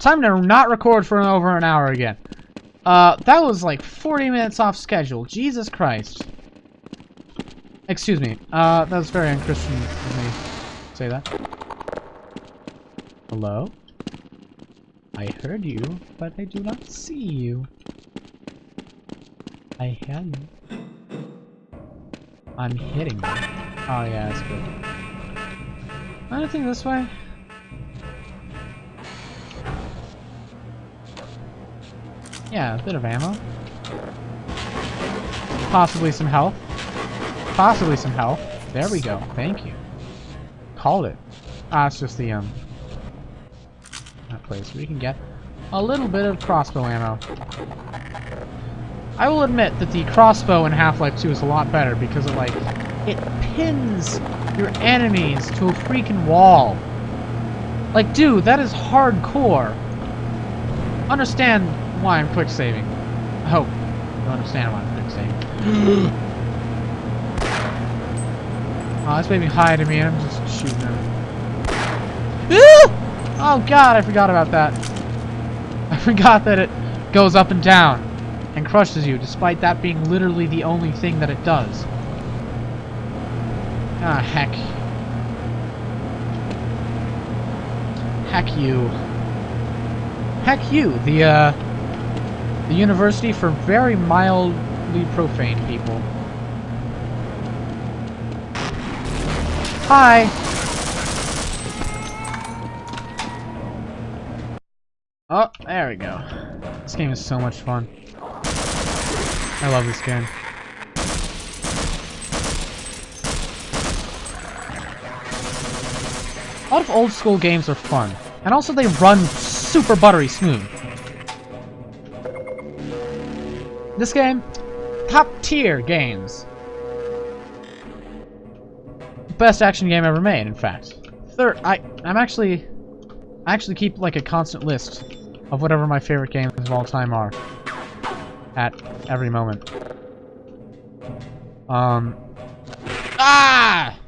Time to not record for over an hour again. Uh, that was like 40 minutes off schedule. Jesus Christ. Excuse me. Uh, that was very unchristian of me to say that. Hello? I heard you, but I do not see you. I hear you. I'm hitting you. Oh yeah, that's good. Anything this way? Yeah, a bit of ammo. Possibly some health. Possibly some health. There we go. Thank you. Called it. Ah, it's just the, um... That place. We can get a little bit of crossbow ammo. I will admit that the crossbow in Half-Life 2 is a lot better because it, like, it pins your enemies to a freaking wall. Like, dude, that is hardcore. Understand why I'm quick saving. I hope you understand why I'm quick saving. oh, this high to me and I'm just shooting him. Oh god, I forgot about that. I forgot that it goes up and down and crushes you, despite that being literally the only thing that it does. Ah, heck. Heck you. Heck you, the, uh, the university for very mildly profane people. Hi! Oh, there we go. This game is so much fun. I love this game. A lot of old school games are fun. And also they run super buttery smooth. This game, top tier games. Best action game ever made, in fact. Third, I, I'm actually, I actually keep like a constant list of whatever my favorite games of all time are. At every moment. Um. Ah!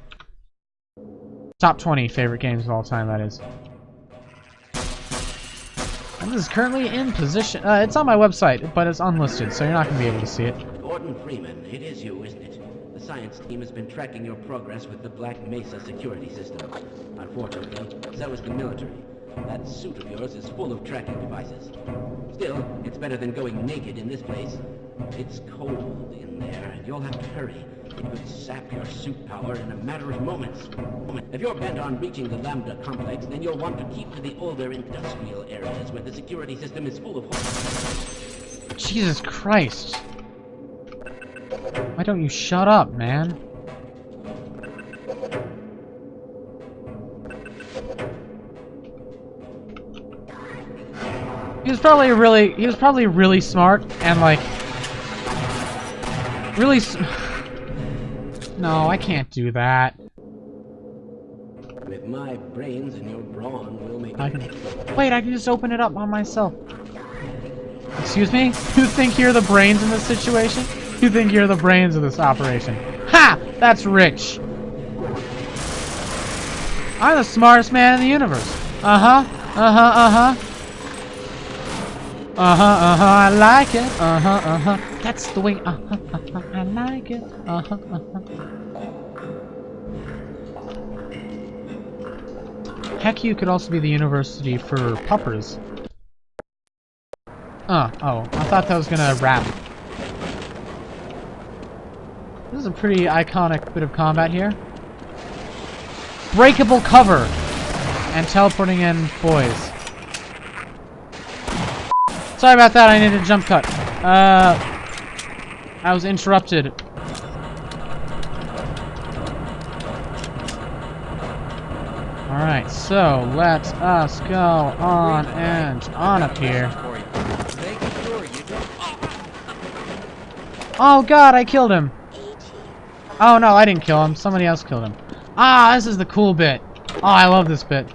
Top 20 favorite games of all time, that is. This is currently in position. Uh, it's on my website, but it's unlisted, so you're not going to be able to see it. Gordon Freeman, it is you, isn't it? The science team has been tracking your progress with the Black Mesa security system. Unfortunately, so is the military. That suit of yours is full of tracking devices. Still, it's better than going naked in this place. It's cold in there, and you'll have to hurry. Could sap your suit power in a matter of moments. If you're bent on reaching the Lambda complex, then you'll want to keep to the older industrial areas where the security system is full of... holes. Jesus Christ. Why don't you shut up, man? He was probably really, he was probably really smart and like, really No, I can't do that. With my brains and your brawn, we'll make I can... Wait, I can just open it up on myself. Excuse me? You think you're the brains in this situation? You think you're the brains of this operation? Ha! That's rich! I'm the smartest man in the universe. Uh-huh. Uh-huh, uh-huh. Uh-huh, uh-huh, I like it. Uh-huh, uh-huh. That's the way. Uh-huh, uh-huh, I like it. Uh-huh, uh-huh. Heck, you could also be the university for puppers. Uh, oh, I thought that was gonna wrap. This is a pretty iconic bit of combat here. Breakable cover! And teleporting in boys. Sorry about that, I needed a jump cut. Uh, I was interrupted. Alright, so let us go on and on up here. Oh god, I killed him! Oh no, I didn't kill him. Somebody else killed him. Ah, this is the cool bit. Oh, I love this bit.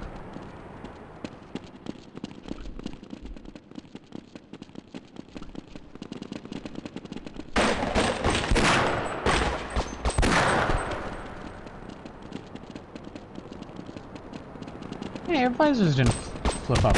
lasers didn't flip up.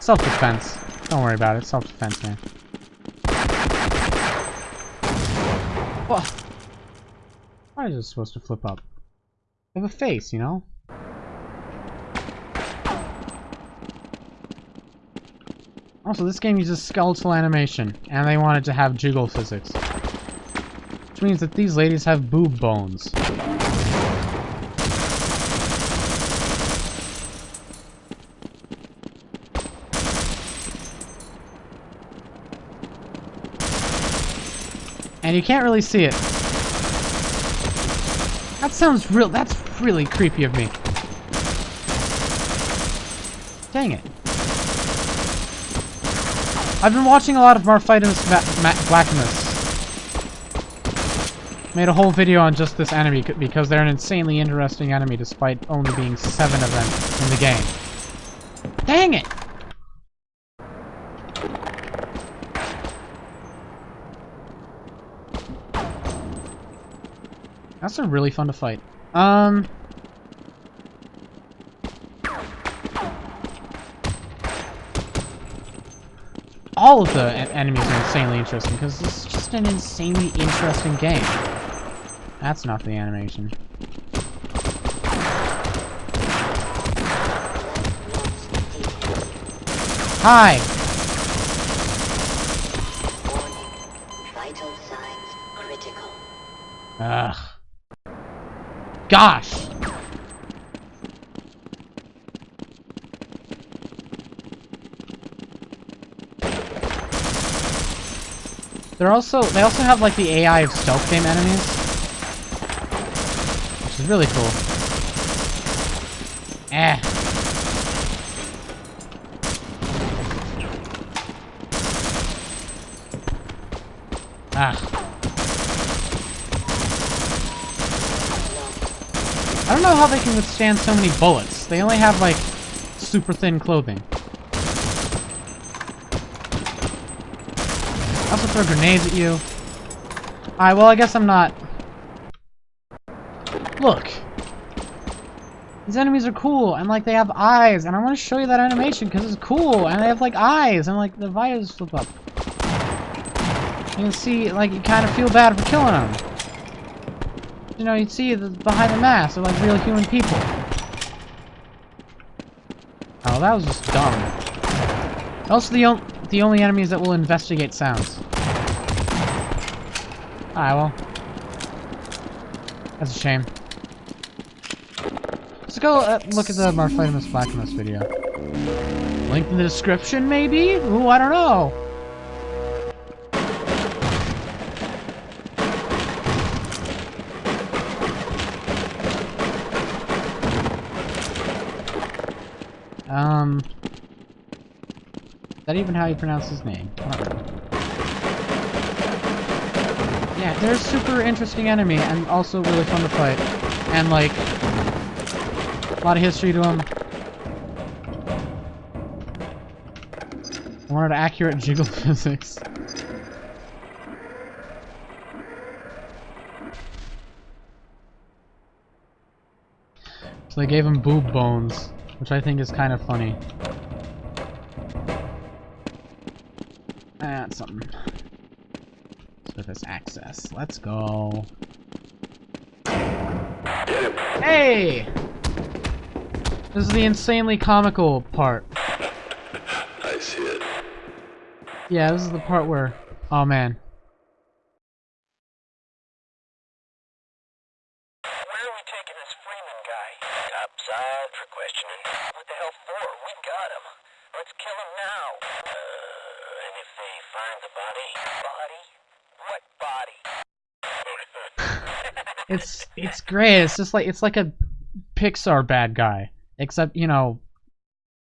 Self-defense. Don't worry about it. Self-defense, man. Whoa. Why is it supposed to flip up? They have a face, you know? Also, this game uses skeletal animation, and they wanted to have jiggle physics. Which means that these ladies have boob bones. And you can't really see it. That sounds real- that's really creepy of me. Dang it. I've been watching a lot of Marphitinus Blackimus. Made a whole video on just this enemy because they're an insanely interesting enemy despite only being seven of them in the game. Dang it! That's a really fun to fight. Um... All of the enemies are insanely interesting, because it's just an insanely interesting game. That's not the animation. Hi! Ugh. Gosh! They're also they also have like the AI of stealth game enemies. Which is really cool. Eh. Ah. I don't know how they can withstand so many bullets. They only have, like, super thin clothing. I also throw grenades at you. Alright, well, I guess I'm not... Look! These enemies are cool, and, like, they have eyes, and I want to show you that animation, because it's cool, and they have, like, eyes, and, like, the visors flip up. You can see, like, you kind of feel bad for killing them. You know, you see the, behind the mask, they're like real human people. Oh, that was just dumb. Also, the, the only enemies that will investigate sounds. Alright, well. That's a shame. Let's go uh, look at the Marphitinus Blackimus video. Link in the description, maybe? Ooh, I don't know. Um, is that even how you pronounce his name? Yeah, they're a super interesting enemy and also really fun to fight. And like, a lot of history to them. I wanted accurate jiggle physics. So they gave him boob bones. Which I think is kind of funny. That's something. Surface access. Let's go. Hey! This is the insanely comical part. I see it. Yeah, this is the part where... Oh man. Great. It's just like it's like a Pixar bad guy, except you know,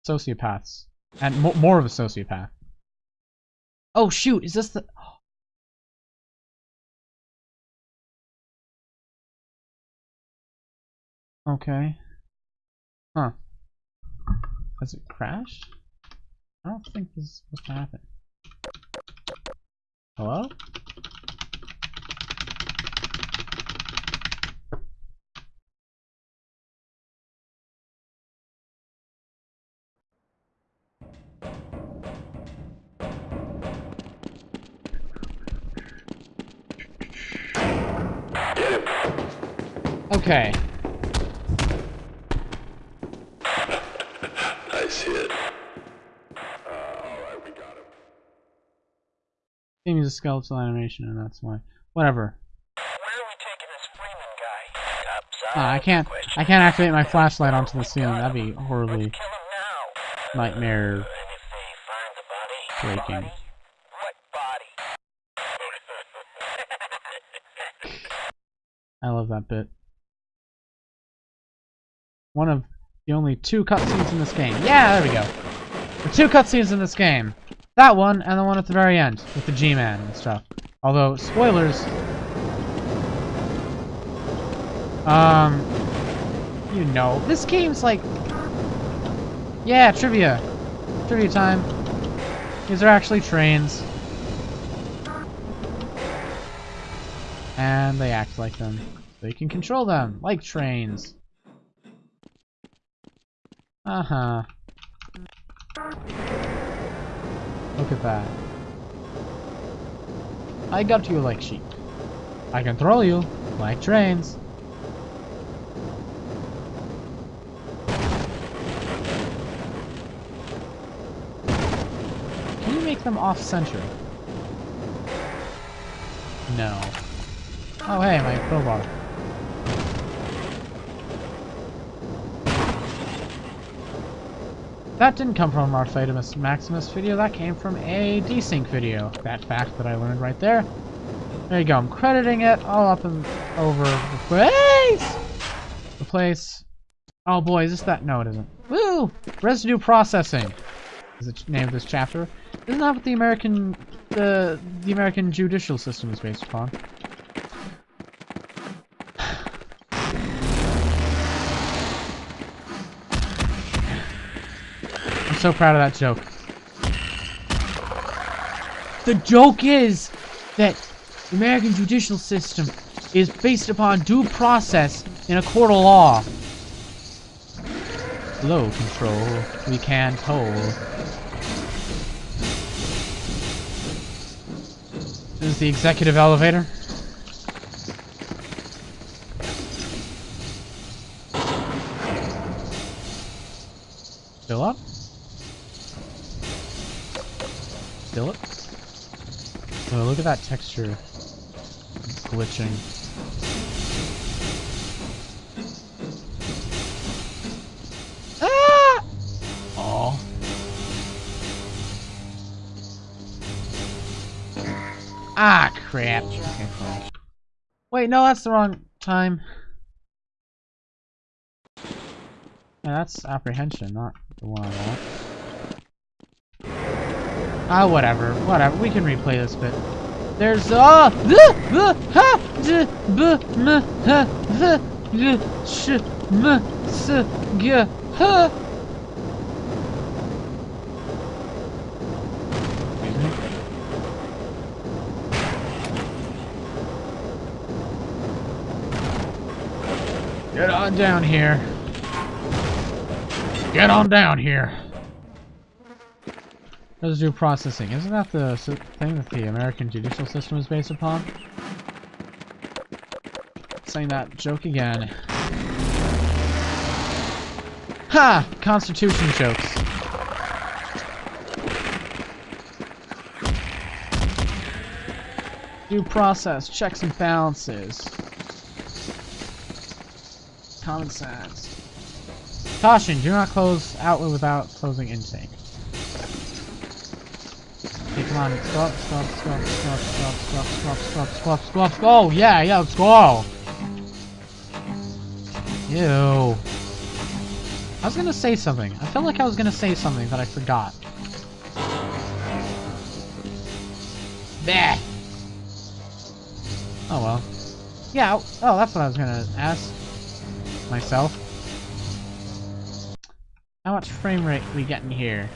sociopaths and mo more of a sociopath. Oh shoot! Is this the? Okay. Huh. Has it crashed? I don't think this is supposed to happen. Hello? Okay. nice hit. Uh, alright, we got him. Game a skeletal animation, and that's why. Whatever. Where are we taking this flaming guy Oh, I ah, can't. I can't activate my flashlight onto the ceiling. That'd be horribly nightmare breaking. I love that bit. One of the only two cutscenes in this game. Yeah, there we go. The two cutscenes in this game. That one and the one at the very end with the G-Man and stuff. Although, spoilers. Um, you know, this game's like, yeah, trivia, trivia time. These are actually trains, and they act like them. You can control them like trains. Uh huh. Look at that. I got you like sheep. I control you like trains. Can you make them off-center? No. Oh hey, my crowbar. That didn't come from our Arthetimus Maximus video, that came from a desync video. That fact that I learned right there. There you go, I'm crediting it all up and over the place! The place. Oh boy, is this that? No, it isn't. Woo! Residue processing is the name of this chapter. Isn't that what the American, the, the American judicial system is based upon? So proud of that joke. The joke is that the American judicial system is based upon due process in a court of law. Low control, we can't hold. This is the executive elevator. Still up? Still up? Oh, look at that texture. Glitching. Ah! Ah, crap. Wait, no, that's the wrong time. Yeah, that's apprehension, not the one I want. Ah, whatever, whatever. We can replay this bit. There's ah, Get on down here. Get on down here. Residue processing. Isn't that the thing that the American judicial system is based upon? Saying that joke again. Ha! Constitution jokes. Due process, checks and balances. Common sense. Caution, do not close outlet without closing intake. Come on. Stop, stop, stop, stop, stop, stop, stop, stop, stop, stop, stop. Oh, yeah, yeah, let's go. Ew. I was gonna say something. I felt like I was gonna say something that I forgot. Bah. Oh well. Yeah, oh, that's what I was gonna ask myself. How much frame rate we getting here?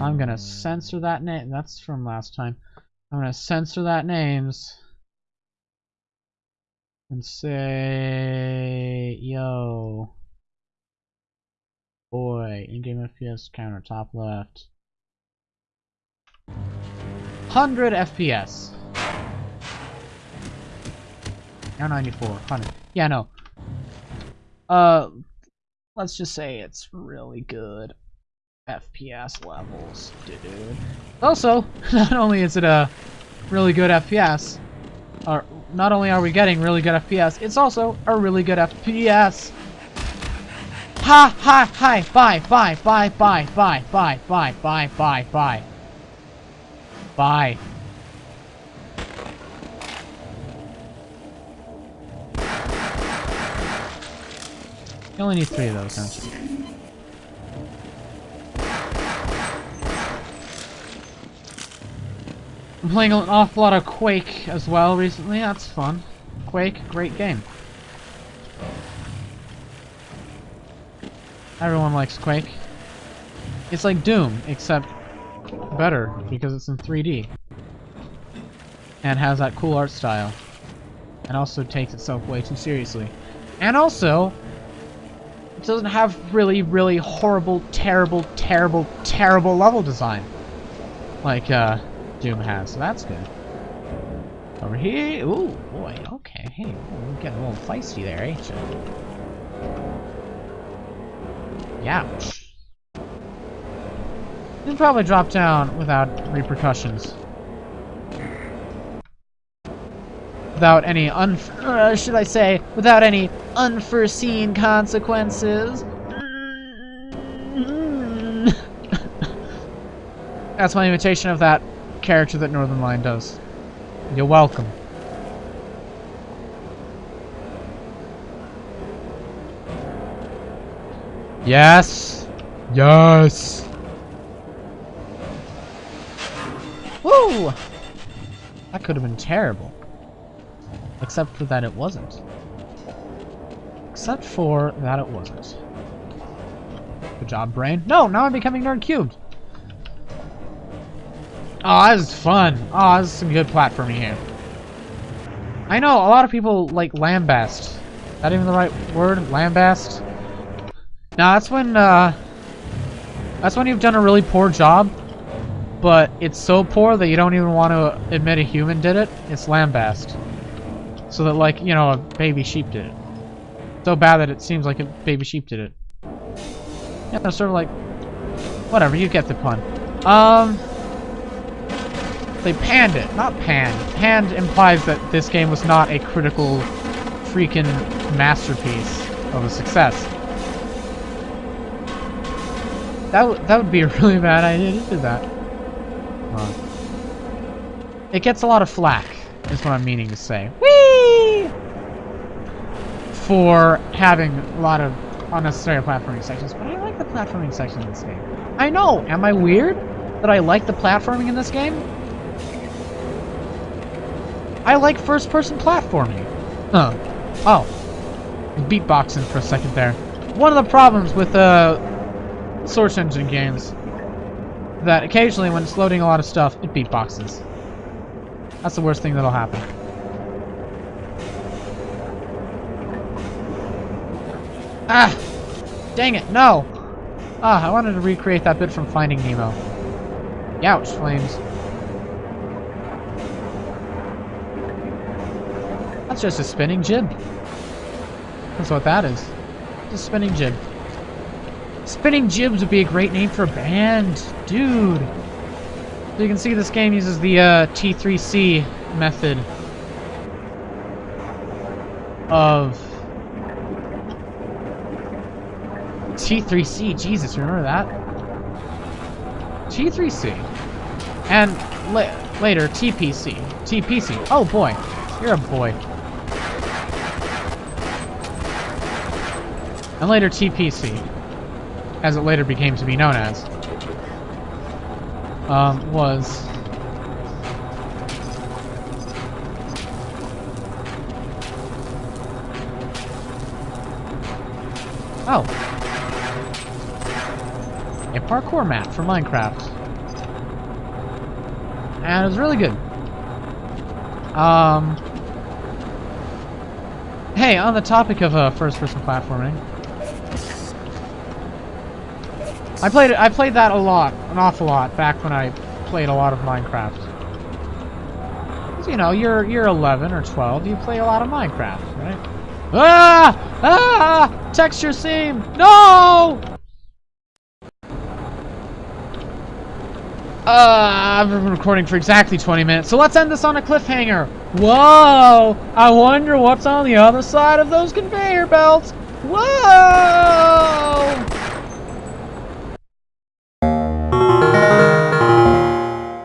I'm gonna censor that name. That's from last time. I'm gonna censor that names and say, yo, boy, in-game FPS counter top left, 100 FPS. Now 94. 100. Yeah, no. Uh, let's just say it's really good FPS levels, dude. Also, not only is it a really good FPS, or not only are we getting really good FPS, it's also a really good FPS. Ha ha hi bye bye bye bye bye bye bye bye bye bye bye. You only need three of those, don't you? I'm playing an awful lot of Quake as well recently. That's fun. Quake, great game. Everyone likes Quake. It's like Doom, except better because it's in 3D. And has that cool art style. And also takes itself way too seriously. And also, it doesn't have really, really horrible, terrible, terrible, terrible level design. Like, uh, Doom has, so that's good. Over here, ooh, boy, okay, hey, you're getting a little feisty there, ain't you? You can probably drop down without repercussions. Without any un- uh, should I say, without any unforeseen consequences. That's my imitation of that character that Northernlion does. You're welcome. Yes. Yes. Woo! That could have been terrible. Except for that it wasn't. Except for that it wasn't. Good job, brain. No, now I'm becoming nerd cubed. Oh, this is fun. Oh, this is some good platforming here. I know, a lot of people like lambast. That even the right word? Lambast? Now, that's when, uh... That's when you've done a really poor job, but it's so poor that you don't even want to admit a human did it. It's lambast. So that, like, you know, a baby sheep did it. So bad that it seems like a baby sheep did it. Yeah, sort of like... Whatever, you get the pun. Um... They panned it, not panned. Panned implies that this game was not a critical freaking masterpiece of a success. That, that would be a really bad idea to do that. Huh. It gets a lot of flack, is what I'm meaning to say. Whee! For having a lot of unnecessary platforming sections, but I like the platforming section in this game. I know! Am I weird that I like the platforming in this game? I like first-person platforming. Huh. Oh. Beatboxing for a second there. One of the problems with uh, Source Engine games that occasionally when it's loading a lot of stuff, it beatboxes. That's the worst thing that'll happen. Ah! Dang it, no! Ah, I wanted to recreate that bit from Finding Nemo. Youch, flames. That's just a spinning jib. That's what that is. Just a spinning jib. Spinning Jibs would be a great name for a band. Dude. So you can see this game uses the uh, T3C method of T3C. Jesus, remember that? T3C. And la later, TPC. TPC. Oh boy. You're a boy. And later, TPC as it later became to be known as, um, was Oh. A parkour map for Minecraft. And it was really good. Um, hey, on the topic of uh, first-person platforming, I played I played that a lot, an awful lot, back when I played a lot of Minecraft. You know, you're you're 11 or 12. You play a lot of Minecraft, right? Ah! Ah! Texture seam! No! Uh, I've been recording for exactly 20 minutes, so let's end this on a cliffhanger. Whoa! I wonder what's on the other side of those conveyor belts. Whoa!